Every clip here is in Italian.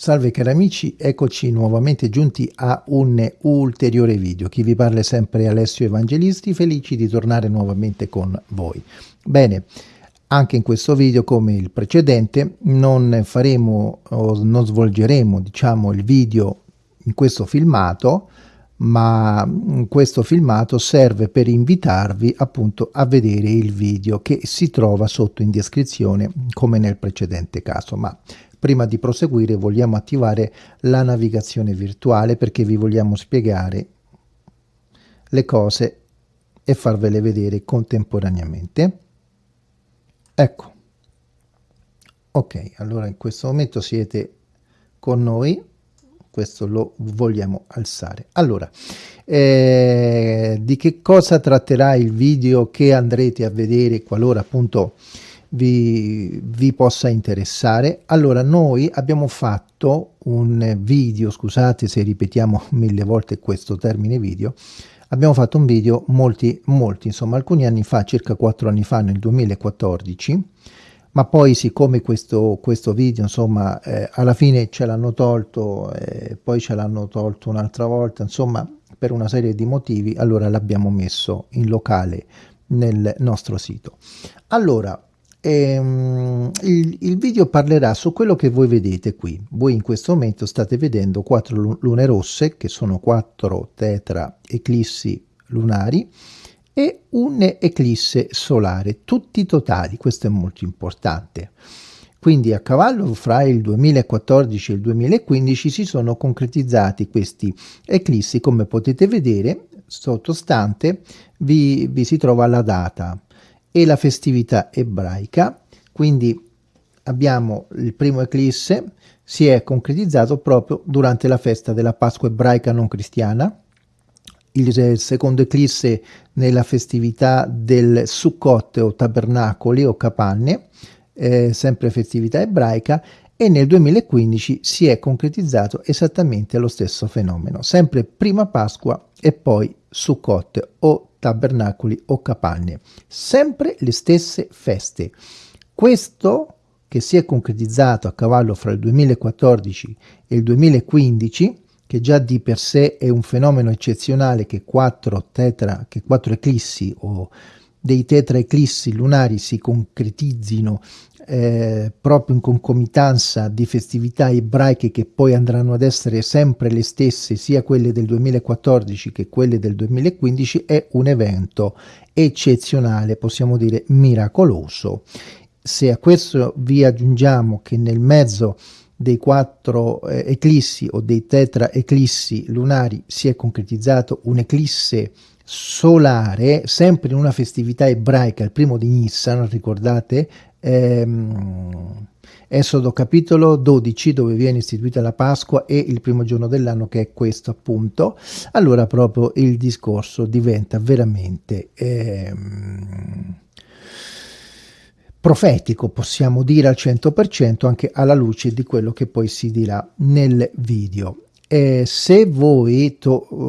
Salve cari amici, eccoci nuovamente giunti a un ulteriore video. Chi vi parla è sempre Alessio Evangelisti, felici di tornare nuovamente con voi. Bene, anche in questo video come il precedente non faremo o non svolgeremo diciamo il video in questo filmato ma questo filmato serve per invitarvi appunto a vedere il video che si trova sotto in descrizione come nel precedente caso ma Prima di proseguire vogliamo attivare la navigazione virtuale perché vi vogliamo spiegare le cose e farvele vedere contemporaneamente. Ecco. Ok, allora in questo momento siete con noi, questo lo vogliamo alzare. Allora, eh, di che cosa tratterà il video che andrete a vedere qualora appunto vi, vi possa interessare. Allora, noi abbiamo fatto un video, scusate se ripetiamo mille volte questo termine video, abbiamo fatto un video molti, molti, insomma, alcuni anni fa, circa quattro anni fa, nel 2014, ma poi siccome questo, questo video, insomma, eh, alla fine ce l'hanno tolto, eh, poi ce l'hanno tolto un'altra volta, insomma, per una serie di motivi, allora l'abbiamo messo in locale nel nostro sito. Allora, e, um, il, il, video parlerà su quello che voi vedete qui. Voi in questo momento state vedendo quattro lune rosse, che sono quattro tetra eclissi lunari, e un'eclisse solare, tutti totali, questo è molto importante. Quindi a cavallo fra il 2014 e il 2015 si sono concretizzati questi eclissi, come potete vedere, sottostante vi, vi si trova la data e la festività ebraica, quindi abbiamo il primo eclisse, si è concretizzato proprio durante la festa della Pasqua ebraica non cristiana, il secondo eclisse nella festività del Sukkot o tabernacoli o capanne, eh, sempre festività ebraica, e nel 2015 si è concretizzato esattamente lo stesso fenomeno, sempre prima Pasqua e poi Sukkot o tabernacoli o capanne, sempre le stesse feste. Questo che si è concretizzato a cavallo fra il 2014 e il 2015, che già di per sé è un fenomeno eccezionale che quattro, tetra, che quattro eclissi o dei tetraeclissi lunari si concretizzino eh, proprio in concomitanza di festività ebraiche che poi andranno ad essere sempre le stesse sia quelle del 2014 che quelle del 2015 è un evento eccezionale possiamo dire miracoloso. Se a questo vi aggiungiamo che nel mezzo dei quattro eh, eclissi o dei tetra eclissi lunari si è concretizzato un'eclisse solare, sempre in una festività ebraica, il primo di Nissan, ricordate, ehm, Esodo capitolo 12 dove viene istituita la Pasqua e il primo giorno dell'anno che è questo appunto, allora proprio il discorso diventa veramente ehm, profetico, possiamo dire al 100% anche alla luce di quello che poi si dirà nel video. Eh, se voi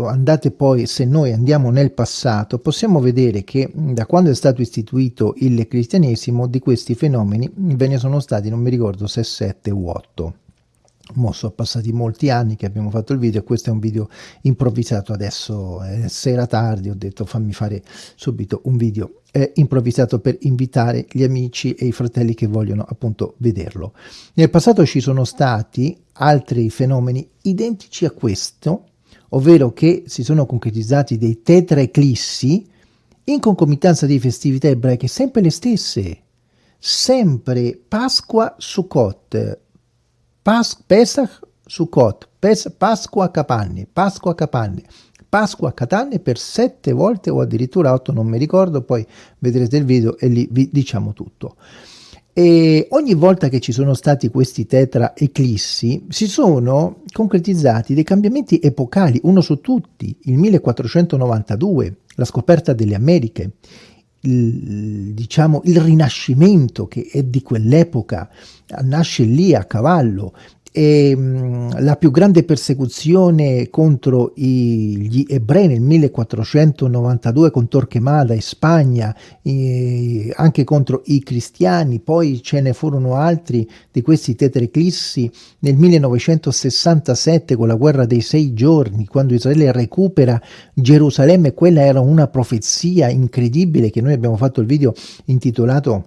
andate poi, se noi andiamo nel passato, possiamo vedere che da quando è stato istituito il cristianesimo di questi fenomeni ve ne sono stati, non mi ricordo se 7 o 8 mo sono passati molti anni che abbiamo fatto il video questo è un video improvvisato adesso è sera tardi ho detto fammi fare subito un video. Eh, improvvisato per invitare gli amici e i fratelli che vogliono appunto vederlo. Nel passato ci sono stati altri fenomeni identici a questo ovvero che si sono concretizzati dei tetraeclissi in concomitanza di festività ebraiche sempre le stesse sempre Pasqua Sukkot Pas Pesach Sukkot, Pes Pasqua Capanne, Pasqua Capanne, Pasqua Catanne per sette volte o addirittura otto, non mi ricordo, poi vedrete il video e lì vi diciamo tutto. E ogni volta che ci sono stati questi tetra eclissi si sono concretizzati dei cambiamenti epocali, uno su tutti, il 1492, la scoperta delle Americhe, il, diciamo, il rinascimento che è di quell'epoca nasce lì a cavallo e mh, la più grande persecuzione contro i, gli ebrei nel 1492 con Torquemada in Spagna, eh, anche contro i cristiani, poi ce ne furono altri di questi tetraclissi. Nel 1967 con la guerra dei sei giorni, quando Israele recupera Gerusalemme, quella era una profezia incredibile che noi abbiamo fatto il video intitolato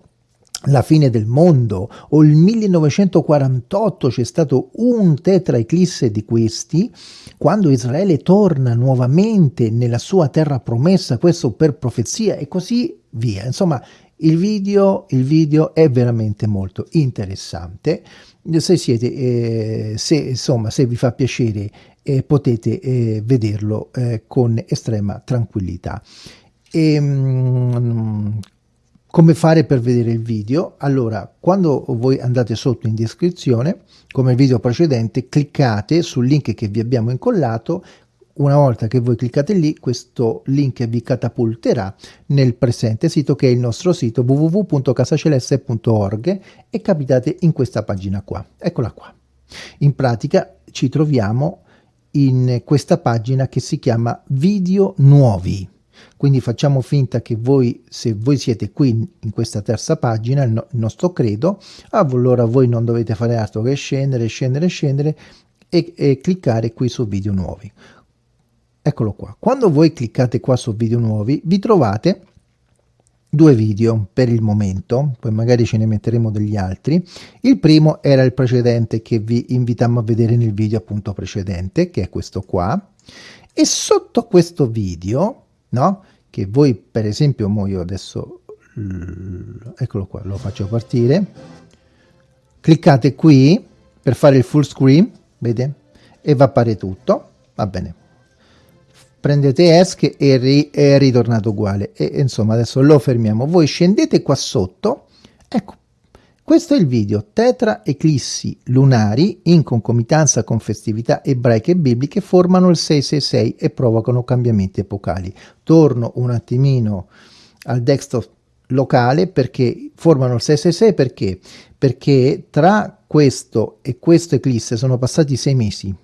la fine del mondo. O il 1948 c'è stato un tetraeclisse di questi quando Israele torna nuovamente nella sua terra promessa questo per profezia e così via. Insomma il video, il video è veramente molto interessante. Se siete eh, se insomma se vi fa piacere eh, potete eh, vederlo eh, con estrema tranquillità. E, mm, come fare per vedere il video? Allora, quando voi andate sotto in descrizione, come il video precedente, cliccate sul link che vi abbiamo incollato, una volta che voi cliccate lì, questo link vi catapulterà nel presente sito che è il nostro sito www.casaceleste.org e capitate in questa pagina qua. Eccola qua. In pratica ci troviamo in questa pagina che si chiama video nuovi quindi facciamo finta che voi, se voi siete qui in questa terza pagina, il, no, il nostro credo, allora voi non dovete fare altro che scendere, scendere, scendere e, e cliccare qui su video nuovi. Eccolo qua. Quando voi cliccate qua su video nuovi, vi trovate due video per il momento, poi magari ce ne metteremo degli altri. Il primo era il precedente che vi invitammo a vedere nel video appunto precedente, che è questo qua. E sotto questo video no? Che voi per esempio, mo io adesso, eccolo qua, lo faccio partire, cliccate qui per fare il full screen, vede? E va a appare tutto, va bene. Prendete ESC e ri è ritornato uguale e insomma adesso lo fermiamo. Voi scendete qua sotto, ecco, questo è il video Tetra eclissi lunari in concomitanza con festività ebraiche e bibliche formano il 666 e provocano cambiamenti epocali. Torno un attimino al desktop locale perché formano il 666 perché? Perché tra questo e questo eclisse sono passati sei mesi,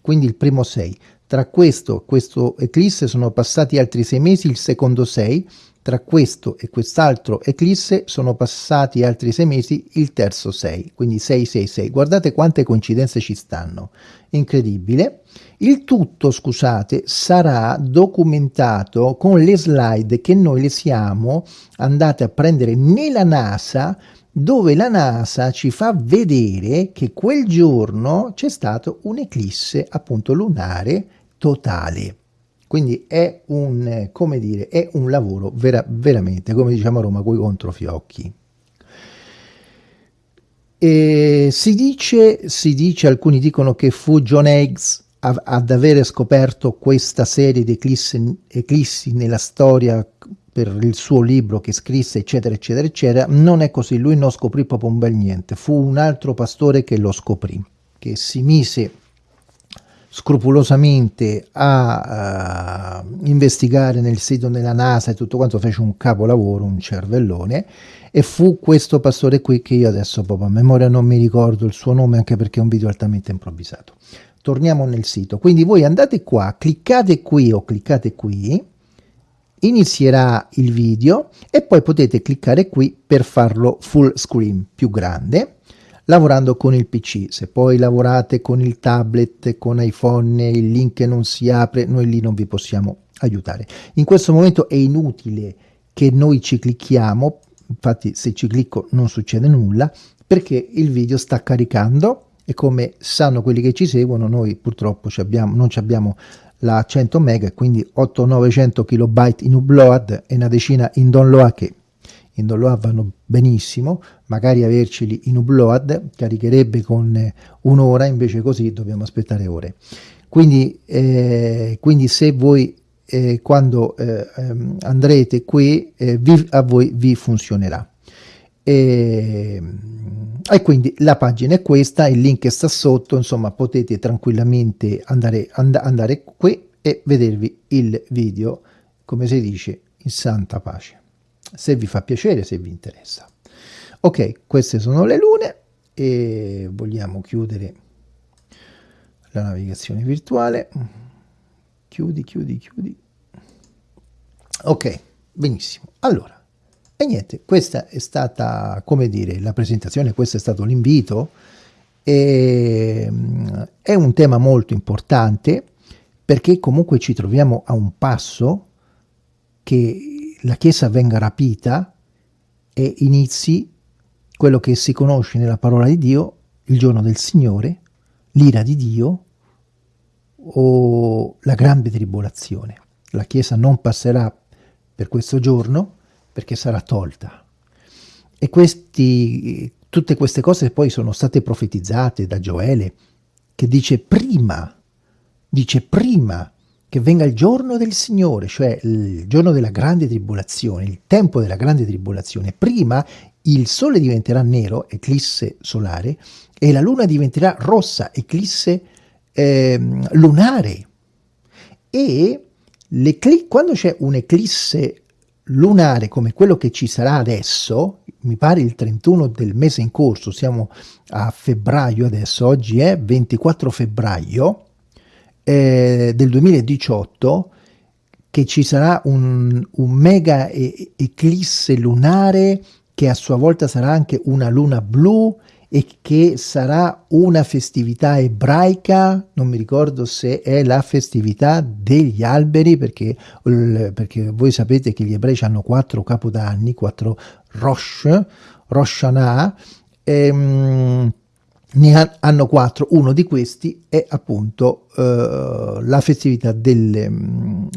quindi il primo 6. Tra questo e questo eclisse sono passati altri sei mesi, il secondo 6 tra questo e quest'altro eclisse sono passati altri sei mesi, il terzo 6, quindi 666. Guardate quante coincidenze ci stanno. Incredibile. Il tutto, scusate, sarà documentato con le slide che noi le siamo andate a prendere nella NASA dove la NASA ci fa vedere che quel giorno c'è stato un eclisse appunto lunare totale. Quindi è un, come dire, è un lavoro vera, veramente, come diciamo a Roma, coi controfiocchi. E si dice, si dice, alcuni dicono che fu John Higgs ad avere scoperto questa serie di eclissi, eclissi nella storia per il suo libro che scrisse eccetera eccetera eccetera non è così. Lui non scoprì proprio un bel niente. Fu un altro pastore che lo scoprì che si mise scrupolosamente a uh, investigare nel sito della NASA e tutto quanto, fece un capolavoro, un cervellone, e fu questo pastore qui che io adesso proprio a memoria non mi ricordo il suo nome anche perché è un video altamente improvvisato. Torniamo nel sito, quindi voi andate qua, cliccate qui o cliccate qui, inizierà il video e poi potete cliccare qui per farlo full screen più grande lavorando con il PC. Se poi lavorate con il tablet, con iPhone, il link non si apre, noi lì non vi possiamo aiutare. In questo momento è inutile che noi ci clicchiamo, infatti se ci clicco non succede nulla, perché il video sta caricando e come sanno quelli che ci seguono, noi purtroppo abbiamo, non abbiamo la 100 mega, quindi 800-900 kilobyte in upload e una decina in download che in download vanno benissimo, magari averceli in upload caricherebbe con un'ora, invece così dobbiamo aspettare ore. Quindi, eh, quindi se voi eh, quando eh, ehm, andrete qui eh, vi, a voi vi funzionerà. E, e, quindi la pagina è questa, il link sta sotto, insomma potete tranquillamente andare, and andare qui e vedervi il video, come si dice, in santa pace. Se vi fa piacere, se vi interessa. Ok, queste sono le lune e vogliamo chiudere la navigazione virtuale. Chiudi chiudi chiudi. Ok benissimo. Allora e niente questa è stata come dire la presentazione questo è stato l'invito è un tema molto importante perché comunque ci troviamo a un passo che la Chiesa venga rapita e inizi quello che si conosce nella parola di Dio, il giorno del Signore, l'ira di Dio o la grande tribolazione. La Chiesa non passerà per questo giorno perché sarà tolta. E questi, tutte queste cose poi sono state profetizzate da Gioele, che dice prima, dice prima che venga il giorno del Signore, cioè il giorno della grande tribolazione, il tempo della grande tribolazione. Prima il sole diventerà nero, eclisse solare, e la luna diventerà rossa, eclisse eh, lunare. E quando c'è un'eclisse lunare come quello che ci sarà adesso, mi pare il 31 del mese in corso, siamo a febbraio adesso, oggi è 24 febbraio eh, del 2018, che ci sarà un, un mega eclisse lunare che a sua volta sarà anche una luna blu e che sarà una festività ebraica, non mi ricordo se è la festività degli alberi, perché, perché voi sapete che gli ebrei hanno quattro capodanni, quattro Rosh, Rosh Hashanah, ehm, ne hanno quattro, uno di questi è appunto eh, la festività delle,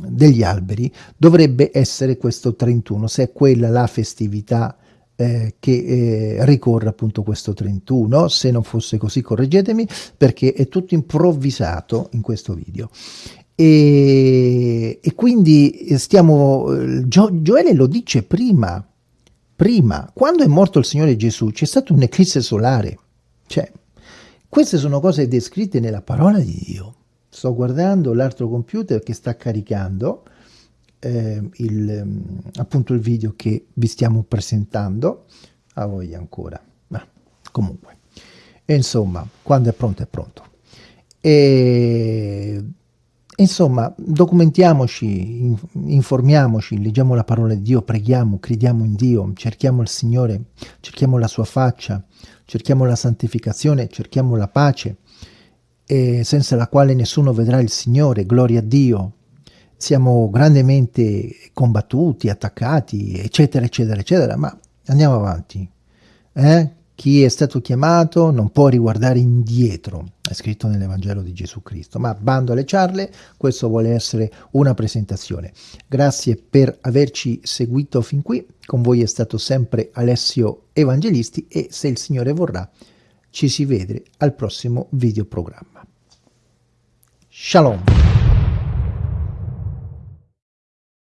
degli alberi, dovrebbe essere questo 31, se è quella la festività eh, che eh, ricorre appunto questo 31, se non fosse così correggetemi perché è tutto improvvisato in questo video. E, e quindi stiamo, Gio, Gioele lo dice prima, prima, quando è morto il Signore Gesù c'è stato un'eclisse solare, cioè queste sono cose descritte nella parola di Dio. Sto guardando l'altro computer che sta caricando, eh, il, mm, appunto il video che vi stiamo presentando. A voi ancora. Ma comunque. E insomma quando è pronto è pronto. E insomma documentiamoci informiamoci leggiamo la parola di Dio preghiamo crediamo in Dio cerchiamo il Signore cerchiamo la sua faccia cerchiamo la santificazione cerchiamo la pace senza la quale nessuno vedrà il Signore. Gloria a Dio siamo grandemente combattuti, attaccati, eccetera, eccetera, eccetera, ma andiamo avanti. Eh? Chi è stato chiamato non può riguardare indietro, è scritto nell'Evangelo di Gesù Cristo, ma bando alle ciarle, questo vuole essere una presentazione. Grazie per averci seguito fin qui, con voi è stato sempre Alessio Evangelisti e se il Signore vorrà ci si vede al prossimo videoprogramma. Shalom!